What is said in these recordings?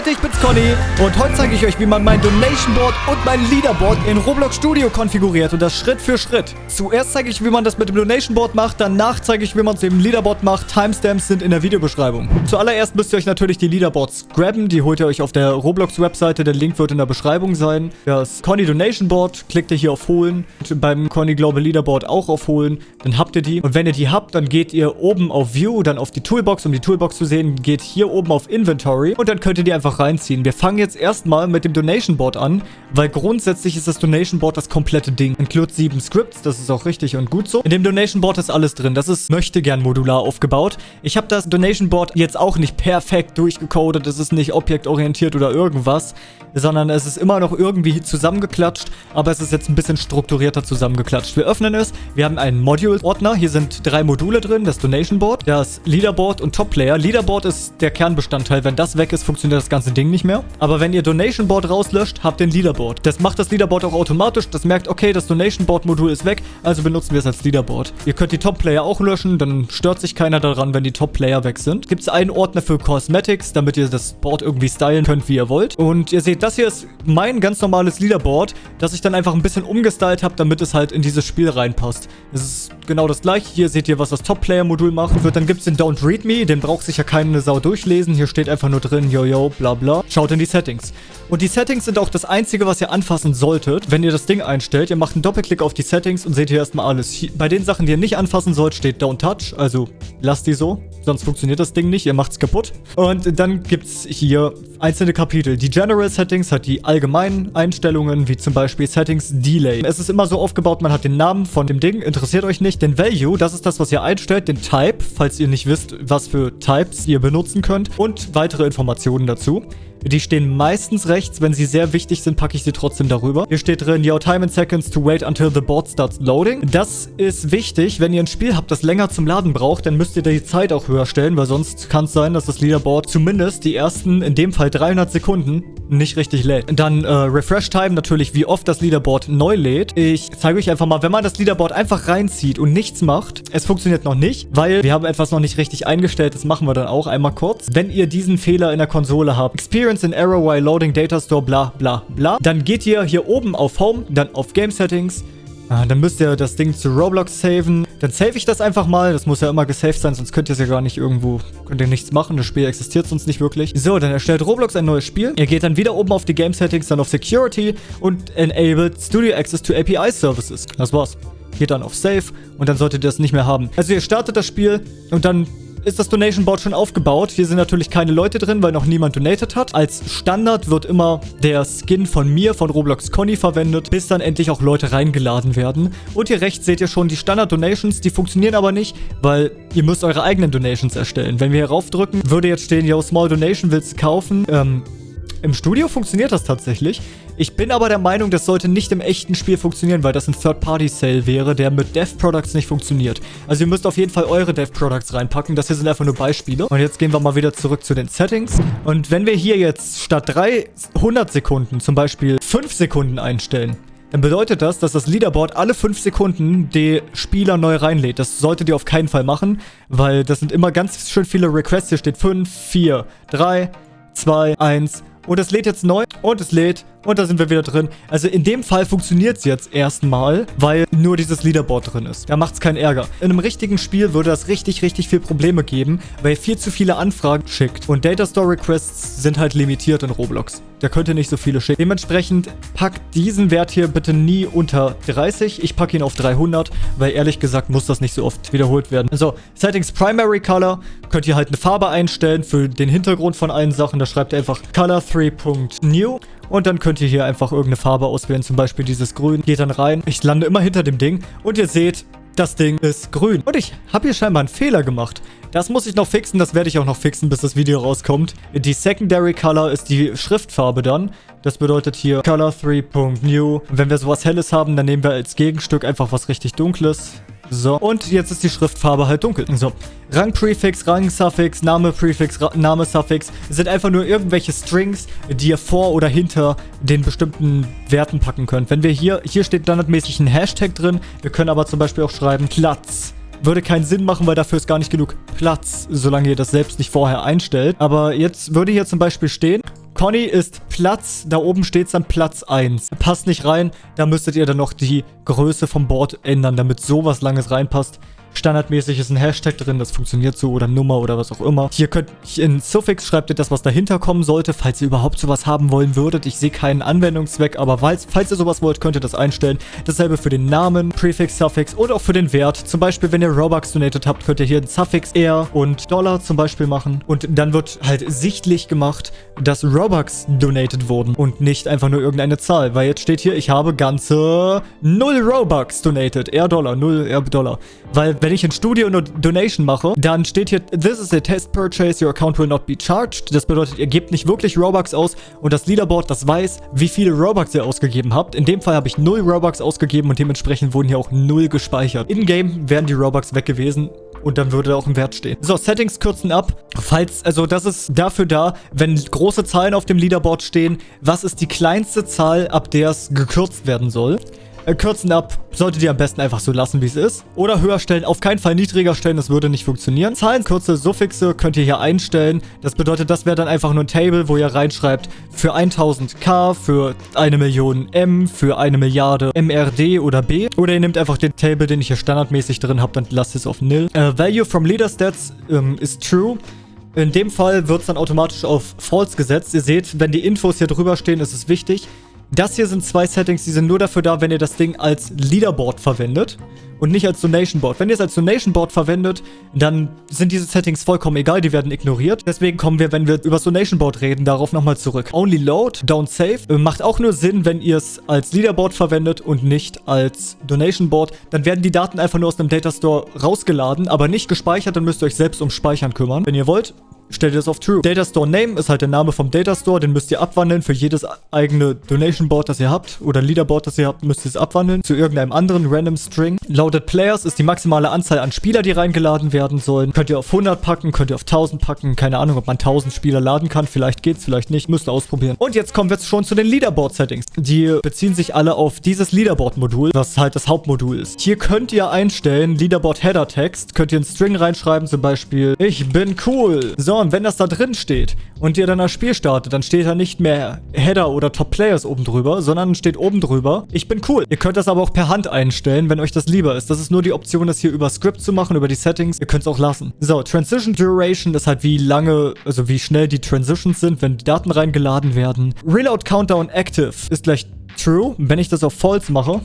Leute, ich bin's Conny und heute zeige ich euch, wie man mein Donation Board und mein Leaderboard in Roblox Studio konfiguriert und das Schritt für Schritt. Zuerst zeige ich, wie man das mit dem Donation Board macht, danach zeige ich, wie man es im Leaderboard macht. Timestamps sind in der Videobeschreibung. Zuallererst müsst ihr euch natürlich die Leaderboards grabben, die holt ihr euch auf der Roblox-Webseite, der Link wird in der Beschreibung sein. Das Conny Donation Board klickt ihr hier auf Holen und beim Conny Global Leaderboard auch auf Holen, dann habt ihr die. Und wenn ihr die habt, dann geht ihr oben auf View, dann auf die Toolbox, um die Toolbox zu sehen, geht hier oben auf Inventory und dann könnt ihr die einfach reinziehen. Wir fangen jetzt erstmal mit dem Donation Board an, weil grundsätzlich ist das Donation Board das komplette Ding. Include sieben Scripts, das ist auch richtig und gut so. In dem Donation Board ist alles drin. Das ist möchte gern modular aufgebaut. Ich habe das Donation Board jetzt auch nicht perfekt durchgecodet. Es ist nicht objektorientiert oder irgendwas, sondern es ist immer noch irgendwie zusammengeklatscht, aber es ist jetzt ein bisschen strukturierter zusammengeklatscht. Wir öffnen es. Wir haben einen Module-Ordner. Hier sind drei Module drin. Das Donation Board, das Leaderboard und Top Player. Leaderboard ist der Kernbestandteil. Wenn das weg ist, funktioniert das ganze Ding nicht mehr. Aber wenn ihr Donation Board rauslöscht, habt ihr ein Leaderboard. Das macht das Leaderboard auch automatisch. Das merkt, okay, das Donation Board Modul ist weg, also benutzen wir es als Leaderboard. Ihr könnt die Top Player auch löschen, dann stört sich keiner daran, wenn die Top Player weg sind. Gibt es einen Ordner für Cosmetics, damit ihr das Board irgendwie stylen könnt, wie ihr wollt. Und ihr seht, das hier ist mein ganz normales Leaderboard, das ich dann einfach ein bisschen umgestylt habe, damit es halt in dieses Spiel reinpasst. Es ist genau das gleiche. Hier seht ihr, was das Top Player Modul machen wird. Dann gibt es den Don't Read Me, den braucht sich ja keine Sau durchlesen. Hier steht einfach nur drin, yo yo, bla bla. Schaut in die Settings. Und die Settings sind auch das einzige, was ihr anfassen solltet, wenn ihr das Ding einstellt. Ihr macht einen Doppelklick auf die Settings und seht hier erstmal alles. Bei den Sachen, die ihr nicht anfassen sollt, steht Don't Touch, also lasst die so. Sonst funktioniert das Ding nicht, ihr macht es kaputt. Und dann gibt es hier einzelne Kapitel. Die General Settings hat die allgemeinen Einstellungen, wie zum Beispiel Settings Delay. Es ist immer so aufgebaut, man hat den Namen von dem Ding, interessiert euch nicht. Den Value, das ist das, was ihr einstellt. Den Type, falls ihr nicht wisst, was für Types ihr benutzen könnt. Und weitere Informationen dazu. Sul. Die stehen meistens rechts. Wenn sie sehr wichtig sind, packe ich sie trotzdem darüber. Hier steht drin, your time in seconds to wait until the board starts loading. Das ist wichtig. Wenn ihr ein Spiel habt, das länger zum Laden braucht, dann müsst ihr die Zeit auch höher stellen, weil sonst kann es sein, dass das Leaderboard zumindest die ersten, in dem Fall 300 Sekunden, nicht richtig lädt. Dann äh, Refresh Time, natürlich wie oft das Leaderboard neu lädt. Ich zeige euch einfach mal, wenn man das Leaderboard einfach reinzieht und nichts macht, es funktioniert noch nicht, weil wir haben etwas noch nicht richtig eingestellt. Das machen wir dann auch einmal kurz. Wenn ihr diesen Fehler in der Konsole habt, Experience an error while loading data store, bla bla bla, dann geht ihr hier oben auf Home, dann auf Game Settings, Ah, dann müsst ihr das Ding zu Roblox saven. Dann save ich das einfach mal. Das muss ja immer gesaved sein, sonst könnt ihr es ja gar nicht irgendwo... Könnt ihr nichts machen. Das Spiel existiert sonst nicht wirklich. So, dann erstellt Roblox ein neues Spiel. Ihr geht dann wieder oben auf die Game Settings, dann auf Security und enabled Studio Access to API Services. Das war's. Geht dann auf Save und dann solltet ihr das nicht mehr haben. Also ihr startet das Spiel und dann ist das Donation Board schon aufgebaut. Hier sind natürlich keine Leute drin, weil noch niemand donated hat. Als Standard wird immer der Skin von mir, von Roblox Conny verwendet, bis dann endlich auch Leute reingeladen werden. Und hier rechts seht ihr schon die Standard-Donations. Die funktionieren aber nicht, weil ihr müsst eure eigenen Donations erstellen. Wenn wir hier raufdrücken, würde jetzt stehen, yo, Small Donation willst du kaufen? Ähm, im Studio funktioniert das tatsächlich. Ich bin aber der Meinung, das sollte nicht im echten Spiel funktionieren, weil das ein Third-Party-Sale wäre, der mit Dev-Products nicht funktioniert. Also ihr müsst auf jeden Fall eure Dev-Products reinpacken. Das hier sind einfach nur Beispiele. Und jetzt gehen wir mal wieder zurück zu den Settings. Und wenn wir hier jetzt statt 300 Sekunden zum Beispiel 5 Sekunden einstellen, dann bedeutet das, dass das Leaderboard alle 5 Sekunden die Spieler neu reinlädt. Das solltet ihr auf keinen Fall machen, weil das sind immer ganz schön viele Requests. Hier steht 5, 4, 3, 2, 1 und es lädt jetzt neu. Und es lädt und da sind wir wieder drin. Also in dem Fall funktioniert es jetzt erstmal, weil nur dieses Leaderboard drin ist. Da macht es keinen Ärger. In einem richtigen Spiel würde das richtig, richtig viel Probleme geben, weil viel zu viele Anfragen schickt. Und Data Store Requests sind halt limitiert in Roblox. Da könnt ihr nicht so viele schicken. Dementsprechend packt diesen Wert hier bitte nie unter 30. Ich packe ihn auf 300, weil ehrlich gesagt muss das nicht so oft wiederholt werden. So, Settings Primary Color. Könnt ihr halt eine Farbe einstellen für den Hintergrund von allen Sachen. Da schreibt ihr einfach Color 3.new und dann könnt ihr hier einfach irgendeine Farbe auswählen, zum Beispiel dieses Grün. Geht dann rein. Ich lande immer hinter dem Ding und ihr seht, das Ding ist grün. Und ich habe hier scheinbar einen Fehler gemacht. Das muss ich noch fixen, das werde ich auch noch fixen, bis das Video rauskommt. Die Secondary Color ist die Schriftfarbe dann. Das bedeutet hier Color 3.new. Wenn wir sowas Helles haben, dann nehmen wir als Gegenstück einfach was richtig Dunkles. So, und jetzt ist die Schriftfarbe halt dunkel. So, Rang-Prefix, Rang-Suffix, Name-Prefix, Name-Suffix sind einfach nur irgendwelche Strings, die ihr vor oder hinter den bestimmten Werten packen könnt. Wenn wir hier, hier steht standardmäßig ein Hashtag drin, wir können aber zum Beispiel auch schreiben Platz. Würde keinen Sinn machen, weil dafür ist gar nicht genug Platz, solange ihr das selbst nicht vorher einstellt. Aber jetzt würde hier zum Beispiel stehen Conny ist Platz, da oben steht dann Platz 1. Passt nicht rein, da müsstet ihr dann noch die Größe vom Board ändern, damit sowas Langes reinpasst. Standardmäßig ist ein Hashtag drin, das funktioniert so oder Nummer oder was auch immer. Hier könnt in Suffix schreibt ihr das, was dahinter kommen sollte, falls ihr überhaupt sowas haben wollen würdet. Ich sehe keinen Anwendungszweck, aber falls, falls ihr sowas wollt, könnt ihr das einstellen. Dasselbe für den Namen, Prefix, Suffix und auch für den Wert. Zum Beispiel, wenn ihr Robux donated habt, könnt ihr hier ein Suffix R und Dollar zum Beispiel machen. Und dann wird halt sichtlich gemacht, dass Robux donated wurden und nicht einfach nur irgendeine Zahl. Weil jetzt steht hier, ich habe ganze 0 Robux donated. R Dollar, 0 R Dollar. Weil wenn ich in Studio eine Donation mache, dann steht hier, this is a test purchase, your account will not be charged. Das bedeutet, ihr gebt nicht wirklich Robux aus und das Leaderboard, das weiß, wie viele Robux ihr ausgegeben habt. In dem Fall habe ich 0 Robux ausgegeben und dementsprechend wurden hier auch 0 gespeichert. In-game wären die Robux weg gewesen und dann würde auch ein Wert stehen. So, Settings kürzen ab. Falls, also das ist dafür da, wenn große Zahlen auf dem Leaderboard stehen, was ist die kleinste Zahl, ab der es gekürzt werden soll. Äh, kürzen ab, solltet ihr am besten einfach so lassen, wie es ist. Oder höher stellen, auf keinen Fall niedriger stellen, das würde nicht funktionieren. Zahlenkürze, Suffixe könnt ihr hier einstellen. Das bedeutet, das wäre dann einfach nur ein Table, wo ihr reinschreibt, für 1000k, für eine Million M, für eine Milliarde MRD oder B. Oder ihr nehmt einfach den Table, den ich hier standardmäßig drin habe, dann lasst es auf nil. Uh, value from Leader Stats ähm, ist true. In dem Fall wird es dann automatisch auf False gesetzt. Ihr seht, wenn die Infos hier drüber stehen, ist es wichtig. Das hier sind zwei Settings, die sind nur dafür da, wenn ihr das Ding als Leaderboard verwendet und nicht als Donation Board. Wenn ihr es als Donation Board verwendet, dann sind diese Settings vollkommen egal, die werden ignoriert. Deswegen kommen wir, wenn wir über das Donation Board reden, darauf nochmal zurück. Only Load, Don't Save, äh, macht auch nur Sinn, wenn ihr es als Leaderboard verwendet und nicht als Donation Board. Dann werden die Daten einfach nur aus dem Data Store rausgeladen, aber nicht gespeichert, dann müsst ihr euch selbst um Speichern kümmern. Wenn ihr wollt, stellt ihr das auf True. Data Store Name ist halt der Name vom Data Store, den müsst ihr abwandeln für jedes eigene Donation Board, das ihr habt oder Leaderboard, das ihr habt, müsst ihr es abwandeln zu irgendeinem anderen random String. Loaded Players ist die maximale Anzahl an Spieler, die reingeladen werden sollen. Könnt ihr auf 100 packen, könnt ihr auf 1000 packen, keine Ahnung, ob man 1000 Spieler laden kann, vielleicht geht's, vielleicht nicht, müsst ihr ausprobieren. Und jetzt kommen wir jetzt schon zu den Leaderboard Settings. Die beziehen sich alle auf dieses Leaderboard Modul, was halt das Hauptmodul ist. Hier könnt ihr einstellen, Leaderboard Header Text, könnt ihr einen String reinschreiben, zum Beispiel, ich bin cool. So, und wenn das da drin steht und ihr dann das Spiel startet, dann steht da nicht mehr Header oder Top Players oben drüber, sondern steht oben drüber, ich bin cool. Ihr könnt das aber auch per Hand einstellen, wenn euch das lieber ist. Das ist nur die Option, das hier über Script zu machen, über die Settings. Ihr könnt es auch lassen. So, Transition Duration ist halt wie lange, also wie schnell die Transitions sind, wenn die Daten reingeladen werden. Reload Countdown Active ist gleich True. Wenn ich das auf False mache,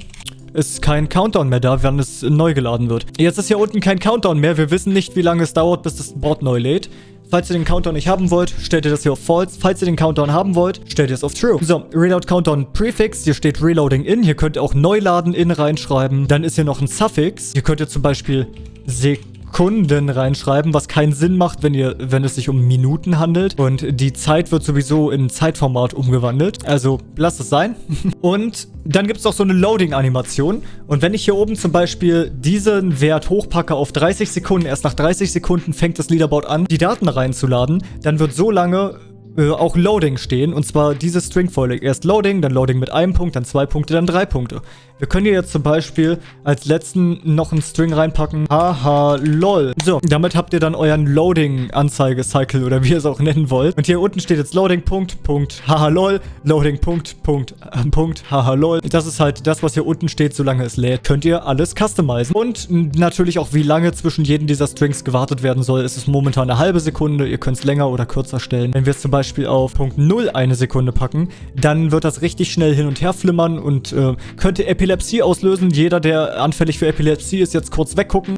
ist kein Countdown mehr da, wenn es neu geladen wird. Jetzt ist hier unten kein Countdown mehr. Wir wissen nicht, wie lange es dauert, bis das Board neu lädt. Falls ihr den Countdown nicht haben wollt, stellt ihr das hier auf False. Falls ihr den Countdown haben wollt, stellt ihr es auf True. So, Reload Countdown Prefix. Hier steht Reloading in. Hier könnt ihr auch Neuladen in reinschreiben. Dann ist hier noch ein Suffix. Hier könnt ihr zum Beispiel Sek Sekunden reinschreiben, was keinen Sinn macht, wenn ihr, wenn es sich um Minuten handelt. Und die Zeit wird sowieso in Zeitformat umgewandelt. Also lasst es sein. Und dann gibt es auch so eine Loading-Animation. Und wenn ich hier oben zum Beispiel diesen Wert hochpacke auf 30 Sekunden, erst nach 30 Sekunden fängt das Leaderboard an, die Daten reinzuladen, dann wird so lange äh, auch Loading stehen. Und zwar diese Stringfolge. Erst Loading, dann Loading mit einem Punkt, dann zwei Punkte, dann drei Punkte. Wir können hier jetzt zum Beispiel als letzten noch einen String reinpacken. Haha, lol. So, damit habt ihr dann euren Loading-Anzeige-Cycle oder wie ihr es auch nennen wollt. Und hier unten steht jetzt Loading, Punkt, Punkt, haha, lol. Loading, Punkt, Punkt, äh, Punkt, haha, lol. Das ist halt das, was hier unten steht, solange es lädt. Könnt ihr alles customizen. Und natürlich auch, wie lange zwischen jedem dieser Strings gewartet werden soll. Es ist momentan eine halbe Sekunde. Ihr könnt es länger oder kürzer stellen. Wenn wir es zum Beispiel auf Punkt 0 eine Sekunde packen, dann wird das richtig schnell hin und her flimmern und äh, könnt ihr Epilepsie auslösen. Jeder, der anfällig für Epilepsie ist, jetzt kurz weggucken.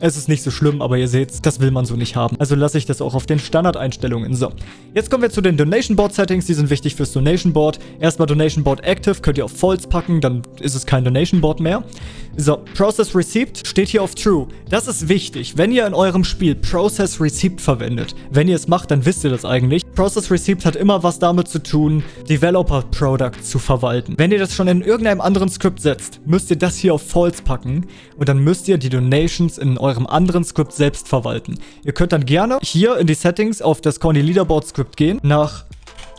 Es ist nicht so schlimm, aber ihr seht, das will man so nicht haben. Also lasse ich das auch auf den Standardeinstellungen. So, jetzt kommen wir zu den Donation Board Settings. Die sind wichtig fürs Donation Board. Erstmal Donation Board Active, könnt ihr auf False packen, dann ist es kein Donation Board mehr. So, Process Receipt steht hier auf True. Das ist wichtig. Wenn ihr in eurem Spiel Process Receipt verwendet, wenn ihr es macht, dann wisst ihr das eigentlich. Process Receipt hat immer was damit zu tun, Developer Product zu verwalten. Wenn ihr das schon in irgendeinem anderen Skript setzt, müsst ihr das hier auf False packen und dann müsst ihr die Donations in eurem anderen Skript selbst verwalten. Ihr könnt dann gerne hier in die Settings auf das Conny Leaderboard Skript gehen, nach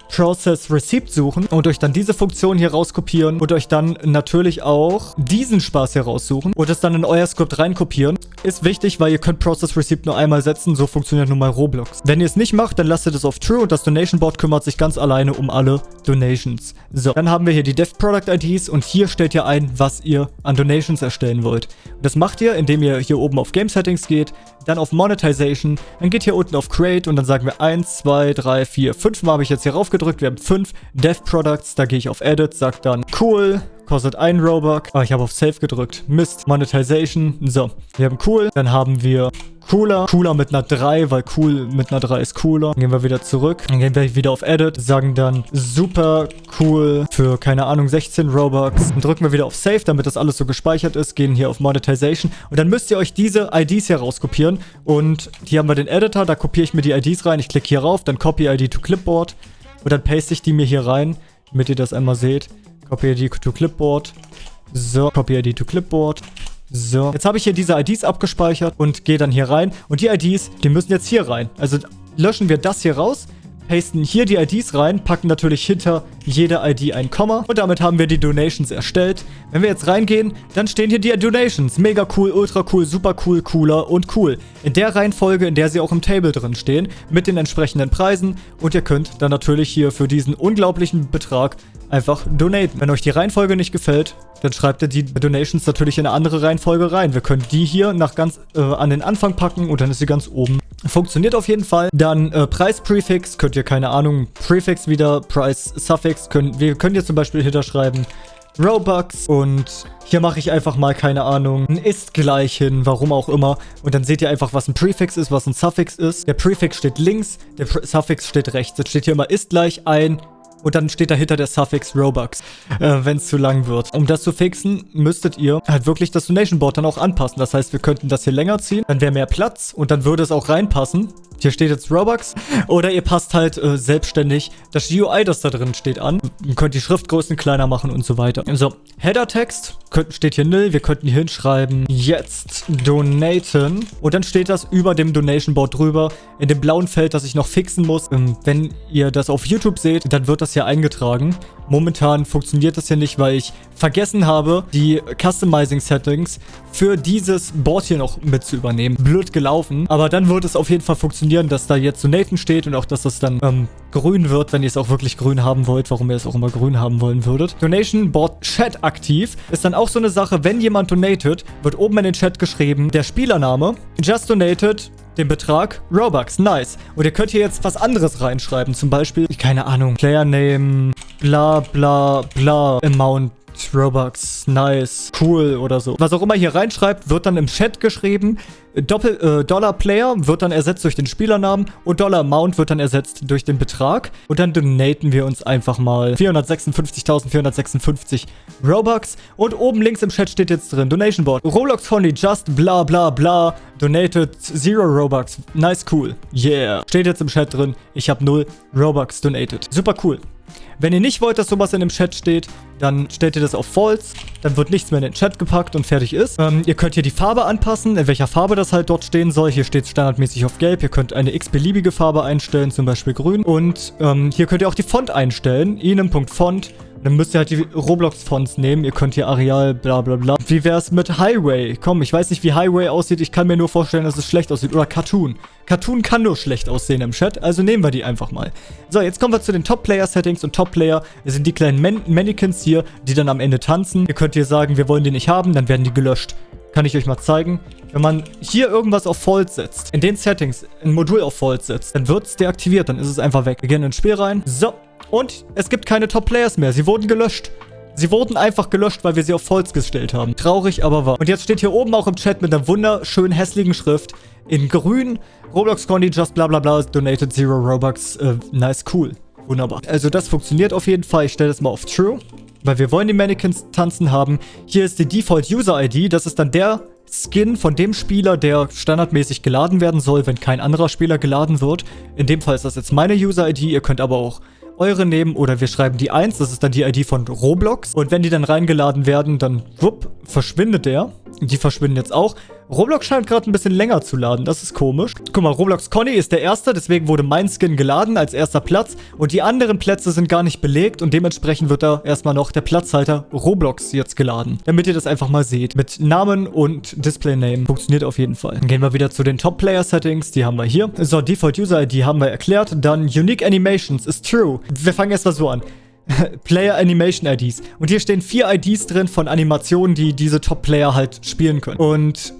Process Receipt suchen und euch dann diese Funktion hier rauskopieren und euch dann natürlich auch diesen Spaß hier raussuchen und es dann in euer Skript reinkopieren ist wichtig, weil ihr könnt Process Receipt nur einmal setzen. So funktioniert nun mal Roblox. Wenn ihr es nicht macht, dann lasst ihr das auf True und das Donation Board kümmert sich ganz alleine um alle Donations. So, dann haben wir hier die Dev Product IDs und hier stellt ihr ein, was ihr an Donations erstellen wollt. Und das macht ihr, indem ihr hier oben auf Game Settings geht, dann auf Monetization, dann geht hier unten auf Create und dann sagen wir 1, 2, 3, 4, 5 Mal habe ich jetzt hier raufgedrückt. Wir haben 5 Dev Products, da gehe ich auf Edit, sag dann cool, kostet 1 Robux. Ah, ich habe auf Save gedrückt. Mist. Monetization. So, wir haben cool. Dann haben wir cooler. Cooler mit einer 3, weil cool mit einer 3 ist cooler. Dann gehen wir wieder zurück. Dann gehen wir wieder auf Edit. Sagen dann super cool für, keine Ahnung, 16 Robux. Dann drücken wir wieder auf Save, damit das alles so gespeichert ist. Gehen hier auf Monetization. Und dann müsst ihr euch diese IDs hier rauskopieren. Und hier haben wir den Editor. Da kopiere ich mir die IDs rein. Ich klicke hier rauf. Dann Copy ID to Clipboard. Und dann paste ich die mir hier rein, damit ihr das einmal seht. Copy ID to Clipboard. So, Copy ID to Clipboard. So, jetzt habe ich hier diese IDs abgespeichert und gehe dann hier rein. Und die IDs, die müssen jetzt hier rein. Also löschen wir das hier raus, pasten hier die IDs rein, packen natürlich hinter jede ID ein Komma. Und damit haben wir die Donations erstellt. Wenn wir jetzt reingehen, dann stehen hier die Donations. Mega cool, ultra cool, super cool, cooler und cool. In der Reihenfolge, in der sie auch im Table drin stehen, mit den entsprechenden Preisen. Und ihr könnt dann natürlich hier für diesen unglaublichen Betrag einfach donaten. Wenn euch die Reihenfolge nicht gefällt, dann schreibt ihr die Donations natürlich in eine andere Reihenfolge rein. Wir können die hier nach ganz äh, an den Anfang packen und dann ist sie ganz oben. Funktioniert auf jeden Fall. Dann äh, Preis-Prefix, könnt ihr, keine Ahnung, Prefix wieder, Price-Suffix, können, wir können hier zum Beispiel hinterschreiben Robux und hier mache ich einfach mal, keine Ahnung, ein ist gleich hin, warum auch immer. Und dann seht ihr einfach, was ein Prefix ist, was ein Suffix ist. Der Prefix steht links, der Pre Suffix steht rechts. Jetzt steht hier immer ist gleich ein und dann steht dahinter der Suffix Robux, äh, wenn es zu lang wird. Um das zu fixen, müsstet ihr halt wirklich das Donation Board dann auch anpassen. Das heißt, wir könnten das hier länger ziehen, dann wäre mehr Platz und dann würde es auch reinpassen. Hier steht jetzt Robux. Oder ihr passt halt äh, selbstständig das GUI, das da drin steht, an. Ihr könnt die Schriftgrößen kleiner machen und so weiter. So, Header-Text steht hier nil. Wir könnten hier hinschreiben, jetzt donaten. Und dann steht das über dem Donation Board drüber. In dem blauen Feld, das ich noch fixen muss. Ähm, wenn ihr das auf YouTube seht, dann wird das hier eingetragen. Momentan funktioniert das hier nicht, weil ich vergessen habe, die Customizing Settings für dieses Board hier noch mit zu übernehmen. Blöd gelaufen. Aber dann wird es auf jeden Fall funktionieren, dass da jetzt Donaten steht und auch, dass das dann ähm, grün wird, wenn ihr es auch wirklich grün haben wollt, warum ihr es auch immer grün haben wollen würdet. Donation Board Chat aktiv ist dann auch so eine Sache, wenn jemand donatet, wird oben in den Chat geschrieben, der Spielername, just donated, den Betrag Robux. Nice. Und ihr könnt hier jetzt was anderes reinschreiben. Zum Beispiel, keine Ahnung, Player Name, bla bla bla, Amount Robux, nice, cool oder so. Was auch immer hier reinschreibt, wird dann im Chat geschrieben. Doppel, äh, Dollar Player wird dann ersetzt durch den Spielernamen und Dollar Amount wird dann ersetzt durch den Betrag. Und dann donaten wir uns einfach mal 456.456 Robux. Und oben links im Chat steht jetzt drin, Donation Board. Roblox Honey just bla bla bla donated zero Robux. Nice, cool. Yeah. Steht jetzt im Chat drin, ich habe 0 Robux donated. Super cool. Wenn ihr nicht wollt, dass sowas in dem Chat steht, dann stellt ihr das auf False. Dann wird nichts mehr in den Chat gepackt und fertig ist. Ähm, ihr könnt hier die Farbe anpassen, in welcher Farbe das halt dort stehen soll. Hier steht es standardmäßig auf Gelb. Ihr könnt eine x-beliebige Farbe einstellen, zum Beispiel grün. Und ähm, hier könnt ihr auch die Font einstellen. Inem.font. Dann müsst ihr halt die Roblox-Fonts nehmen. Ihr könnt hier Areal, bla bla bla. Wie wäre es mit Highway? Komm, ich weiß nicht, wie Highway aussieht. Ich kann mir nur vorstellen, dass es schlecht aussieht. Oder Cartoon. Cartoon kann nur schlecht aussehen im Chat, also nehmen wir die einfach mal. So, jetzt kommen wir zu den Top-Player-Settings und Top-Player sind die kleinen Man Mannequins hier, die dann am Ende tanzen. Ihr könnt hier sagen, wir wollen die nicht haben, dann werden die gelöscht. Kann ich euch mal zeigen. Wenn man hier irgendwas auf False setzt, in den Settings ein Modul auf False setzt, dann wird es deaktiviert, dann ist es einfach weg. Wir gehen ins Spiel rein. So, und es gibt keine Top-Players mehr. Sie wurden gelöscht. Sie wurden einfach gelöscht, weil wir sie auf False gestellt haben. Traurig, aber wahr. Und jetzt steht hier oben auch im Chat mit einer wunderschönen hässlichen Schrift in grün Roblox Condy just bla bla bla donated zero Robux. Äh, nice, cool. Wunderbar. Also das funktioniert auf jeden Fall. Ich stelle das mal auf True. Weil wir wollen die Mannequins tanzen haben. Hier ist die Default User ID. Das ist dann der Skin von dem Spieler, der standardmäßig geladen werden soll, wenn kein anderer Spieler geladen wird. In dem Fall ist das jetzt meine User ID. Ihr könnt aber auch eure nehmen oder wir schreiben die 1, das ist dann die ID von Roblox. Und wenn die dann reingeladen werden, dann wupp, verschwindet der. Die verschwinden jetzt auch. Roblox scheint gerade ein bisschen länger zu laden. Das ist komisch. Guck mal, Roblox Conny ist der Erste. Deswegen wurde mein Skin geladen als erster Platz. Und die anderen Plätze sind gar nicht belegt. Und dementsprechend wird da erstmal noch der Platzhalter Roblox jetzt geladen. Damit ihr das einfach mal seht. Mit Namen und Display-Name. Funktioniert auf jeden Fall. Dann gehen wir wieder zu den Top-Player-Settings. Die haben wir hier. So, Default-User-ID haben wir erklärt. Dann Unique Animations ist true. Wir fangen erstmal so an. Player Animation IDs. Und hier stehen vier IDs drin von Animationen, die diese Top-Player halt spielen können. Und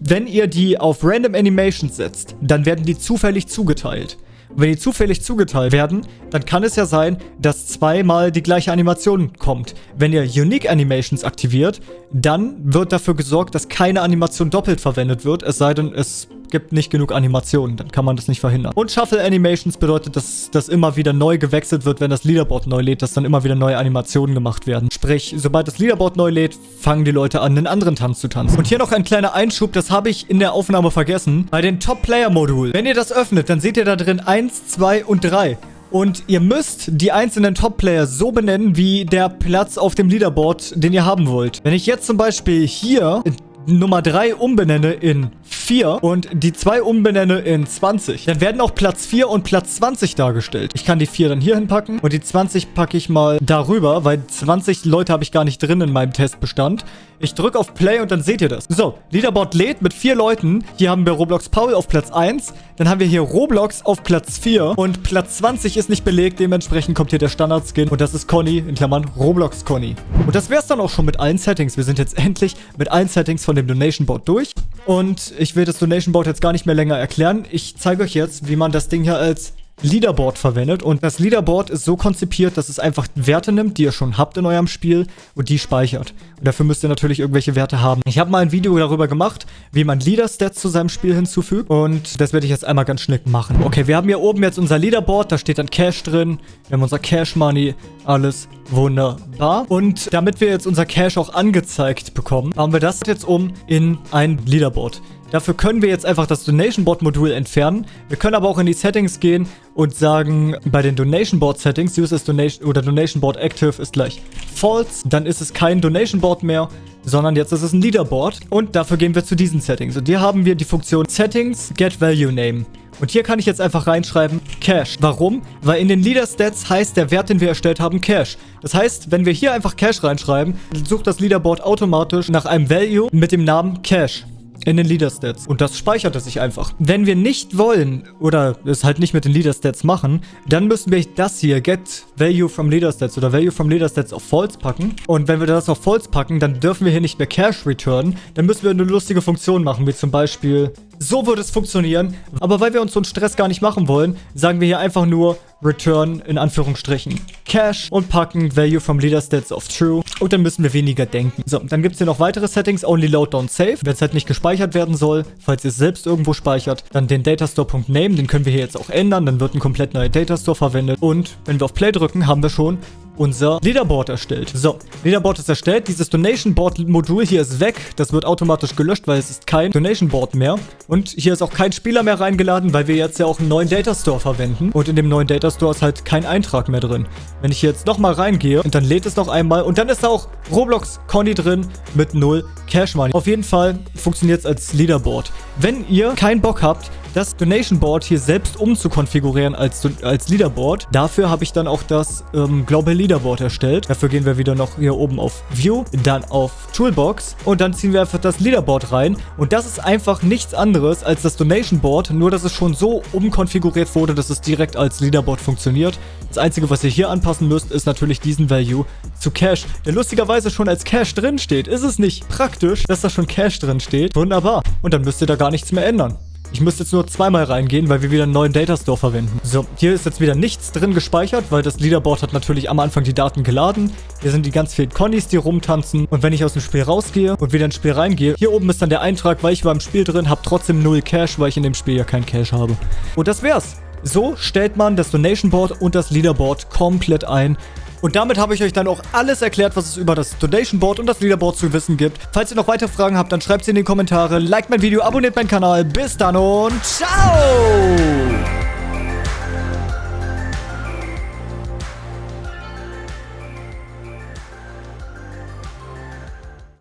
wenn ihr die auf Random Animations setzt, dann werden die zufällig zugeteilt. Und wenn die zufällig zugeteilt werden, dann kann es ja sein, dass zweimal die gleiche Animation kommt. Wenn ihr Unique Animations aktiviert, dann wird dafür gesorgt, dass keine Animation doppelt verwendet wird, es sei denn, es gibt nicht genug Animationen, dann kann man das nicht verhindern. Und Shuffle Animations bedeutet, dass das immer wieder neu gewechselt wird, wenn das Leaderboard neu lädt, dass dann immer wieder neue Animationen gemacht werden. Sprich, sobald das Leaderboard neu lädt, fangen die Leute an, einen anderen Tanz zu tanzen. Und hier noch ein kleiner Einschub, das habe ich in der Aufnahme vergessen. Bei den Top-Player-Modul, wenn ihr das öffnet, dann seht ihr da drin 1, 2 und 3. Und ihr müsst die einzelnen Top-Player so benennen, wie der Platz auf dem Leaderboard, den ihr haben wollt. Wenn ich jetzt zum Beispiel hier Nummer 3 umbenenne in 4 und die 2 umbenenne in 20, dann werden auch Platz 4 und Platz 20 dargestellt. Ich kann die 4 dann hier hinpacken und die 20 packe ich mal darüber, weil 20 Leute habe ich gar nicht drin in meinem Testbestand. Ich drücke auf Play und dann seht ihr das. So, Leaderboard lädt mit vier Leuten. Hier haben wir Roblox Paul auf Platz 1. Dann haben wir hier Roblox auf Platz 4. Und Platz 20 ist nicht belegt. Dementsprechend kommt hier der Standard-Skin. Und das ist Conny, in Klammern Roblox Conny. Und das wäre es dann auch schon mit allen Settings. Wir sind jetzt endlich mit allen Settings von dem Donation Board durch. Und ich will das Donation Board jetzt gar nicht mehr länger erklären. Ich zeige euch jetzt, wie man das Ding hier als Leaderboard verwendet. Und das Leaderboard ist so konzipiert, dass es einfach Werte nimmt, die ihr schon habt in eurem Spiel und die speichert. Und dafür müsst ihr natürlich irgendwelche Werte haben. Ich habe mal ein Video darüber gemacht, wie man Leader-Stats zu seinem Spiel hinzufügt. Und das werde ich jetzt einmal ganz schnell machen. Okay, wir haben hier oben jetzt unser Leaderboard. Da steht dann Cash drin. Wir haben unser Cash Money. Alles wunderbar. Und damit wir jetzt unser Cash auch angezeigt bekommen, haben wir das jetzt um in ein Leaderboard. Dafür können wir jetzt einfach das Donation Board Modul entfernen. Wir können aber auch in die Settings gehen und sagen, bei den Donation Board Settings, Use as Donation oder Donation Board Active ist gleich false. Dann ist es kein Donation Board mehr, sondern jetzt ist es ein Leaderboard. Und dafür gehen wir zu diesen Settings. Und hier haben wir die Funktion Settings Get Value Name. Und hier kann ich jetzt einfach reinschreiben Cash. Warum? Weil in den Leader Stats heißt der Wert, den wir erstellt haben, Cash. Das heißt, wenn wir hier einfach Cash reinschreiben, sucht das Leaderboard automatisch nach einem Value mit dem Namen Cash in den Leader Stats. Und das speichert es sich einfach. Wenn wir nicht wollen oder es halt nicht mit den Leader Stats machen, dann müssen wir das hier, Get Value from Leader Stats oder Value from Leader Stats auf False packen. Und wenn wir das auf False packen, dann dürfen wir hier nicht mehr Cash returnen. Dann müssen wir eine lustige Funktion machen, wie zum Beispiel so würde es funktionieren. Aber weil wir uns so einen Stress gar nicht machen wollen, sagen wir hier einfach nur Return in Anführungsstrichen Cash und packen Value from Leader Stats auf True. Und dann müssen wir weniger denken. So, dann gibt es hier noch weitere Settings. Only Load Don't Save. Wenn es halt nicht gespeichert werden soll, falls ihr es selbst irgendwo speichert, dann den Datastore.name, den können wir hier jetzt auch ändern. Dann wird ein komplett neuer Datastore verwendet. Und wenn wir auf Play drücken, haben wir schon unser Leaderboard erstellt. So, Leaderboard ist erstellt. Dieses Donation Board Modul hier ist weg. Das wird automatisch gelöscht, weil es ist kein Donation Board mehr. Und hier ist auch kein Spieler mehr reingeladen, weil wir jetzt ja auch einen neuen Datastore verwenden. Und in dem neuen Datastore ist halt kein Eintrag mehr drin. Wenn ich jetzt nochmal reingehe und dann lädt es noch einmal und dann ist da auch Roblox Conny drin mit 0 Cash Money. Auf jeden Fall funktioniert es als Leaderboard. Wenn ihr keinen Bock habt, das Donation Board hier selbst umzukonfigurieren als, als Leaderboard. Dafür habe ich dann auch das ähm, Global Leaderboard erstellt. Dafür gehen wir wieder noch hier oben auf View, dann auf Toolbox und dann ziehen wir einfach das Leaderboard rein. Und das ist einfach nichts anderes als das Donation Board, nur dass es schon so umkonfiguriert wurde, dass es direkt als Leaderboard funktioniert. Das Einzige, was ihr hier anpassen müsst, ist natürlich diesen Value zu Cash, der lustigerweise schon als Cash drin steht. Ist es nicht praktisch, dass da schon Cash drin steht? Wunderbar. Und dann müsst ihr da gar nichts mehr ändern. Ich müsste jetzt nur zweimal reingehen, weil wir wieder einen neuen Datastore verwenden. So, hier ist jetzt wieder nichts drin gespeichert, weil das Leaderboard hat natürlich am Anfang die Daten geladen. Hier sind die ganz vielen Connys, die rumtanzen. Und wenn ich aus dem Spiel rausgehe und wieder ins Spiel reingehe, hier oben ist dann der Eintrag, weil ich war im Spiel drin, habe trotzdem null Cash, weil ich in dem Spiel ja kein Cash habe. Und das wär's. So stellt man das Donation Board und das Leaderboard komplett ein. Und damit habe ich euch dann auch alles erklärt, was es über das Donation Board und das Leaderboard zu wissen gibt. Falls ihr noch weitere Fragen habt, dann schreibt sie in die Kommentare. Liked mein Video, abonniert meinen Kanal. Bis dann und ciao!